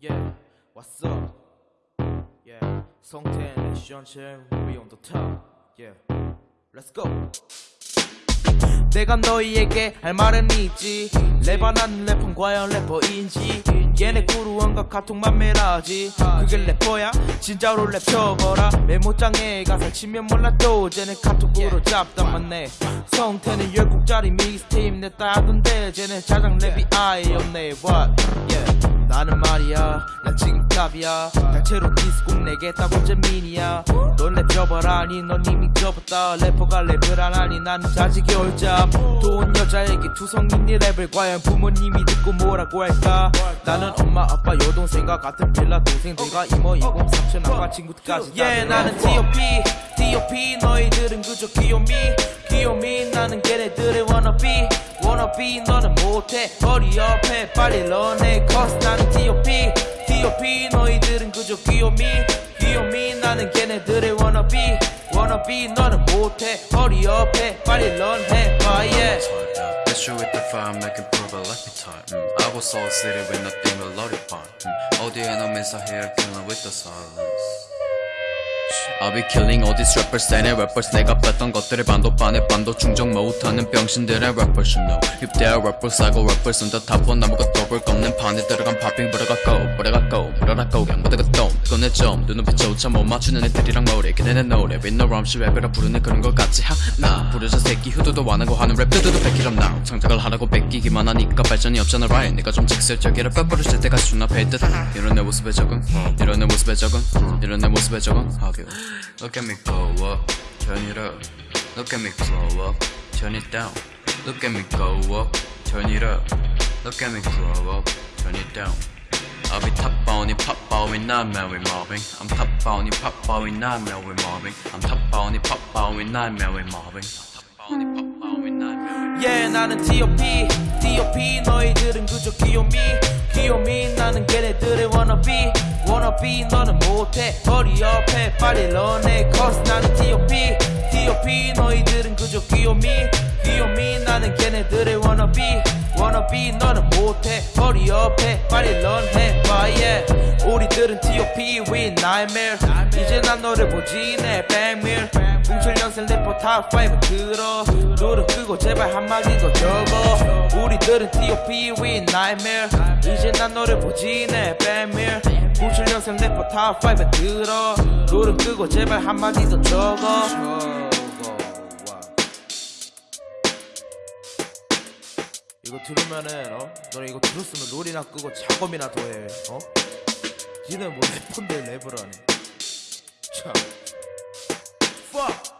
Yeah, what's up? Yeah, 성태는 션chen, we on the top. Yeah, let's go. 내가 너희에게 할 말은 있지 랩안하는 래퍼는 과연 래퍼인지 얘네 구루원과 카톡만 매라지 그게 래퍼야? 진짜로 랩 쳐봐라 메모장에 가사 치면 몰라도 쟤네 카톡으로 잡담만 내 성태는 열국짜리 믹스테이프 냈다 하던데 쟤네 자장 랩이 아예 없네 What? Yeah. 나는 말이야. 난 지금 탑이야. 단체로 디스곡 내겠다고 재민이야 접어라니 넌 이미 접었다. 래퍼가 랩을 안 하니 나는 자식이 올잡 돈 여자에게 투성인 이 랩을 과연 부모님이 듣고 뭐라고 할까? 나는 엄마 아빠 여동생과 같은 빌라 동생들과 이모 이공 삼촌 아빠 친구들까지 yeah 나는 D.O.P D.O.P 너희들은 그저 귀요미 귀요미. 나는 걔네들의 wannabe wannabe. 너는 못해. 머리 옆에 빨리 런해 cause 나는 D.O.P D.O.P 너희들은 그저 귀요미 귀요미 나는 걔네들의 wannabe wannabe 너는 못해 머리 옆에 빨리 런해 oh yeah Issue with the fire, making prove a appetite. Mm. I was all city with nothing but lollipop. Mm. All the enemies are here, killing with the silence. I'll be killing all these rappers, 내 rappers. 내가 뺐던 것들을 반도 반에 반도 충족 못하는 병신들의 rappers you know. If they are rappers, I go rappers on the top one 아무것도 볼 없는 판에 들어간 파핑 불어가고 불어가고 불어라고 그냥 모두가 또 꺼내 좀 눈높이조차 못 맞추는 애들이랑 머리 걔네의 노래. With no rhyme 시 랩이라 부르는 그런 것 같지 하나 부르자 새끼 후두도 안 하고 하는 랩 두두두 뺏기럼 now. 창작을 하라고 뺏기기만 하니까 발전이 없잖아 right? 내가 좀 직설적이라 뼈 부르실 때가 수납해 듯 이런 내 모습에 적응 이런 내 모습에 적응 이런 내 모습에 적응. 하교 Look at me go up, turn it up Look at me grow up, turn it down Look at me go up, turn it up Look at me grow up, turn it down I'll be top bounty, pop bowing, not Mary Marvin I'm top bounty, pop bowing, not Mary Marvin I'm top bounty, pop not Top bounty, pop bowing, not Mary yeah 나는 D.O.P D.O.P 너희들은 그저 귀요미 귀요미 나는 걔네들의 wannabe wannabe 너는 못해. 머리 옆에 빨리 런해. Cause 나는 D.O.P D.O.P 너희들은 그저 귀요미 귀요미. 나는 걔네들의 wannabe wannabe. 너는 못해. 머리 옆에 빨리 런해. But yeah. 우리들은 T.O.P with nightmare. 이제 난 너를 보지 내 백미러 07년생 래퍼 탑5 들어. 롤 끄고 제발 한마디 더 적어. 우리들은 T.O.P with nightmare. 이제 난 너를 보지 내 백미러 07년생 래퍼 탑5 들어. 롤 끄고 제발 한마디 더 적어. 이거 들으면은 어? 너네 이거 들었으면 롤이나 끄고 작업이나 더해 어? 니네 뭐 래퍼인데 랩을 하네 참. Fuck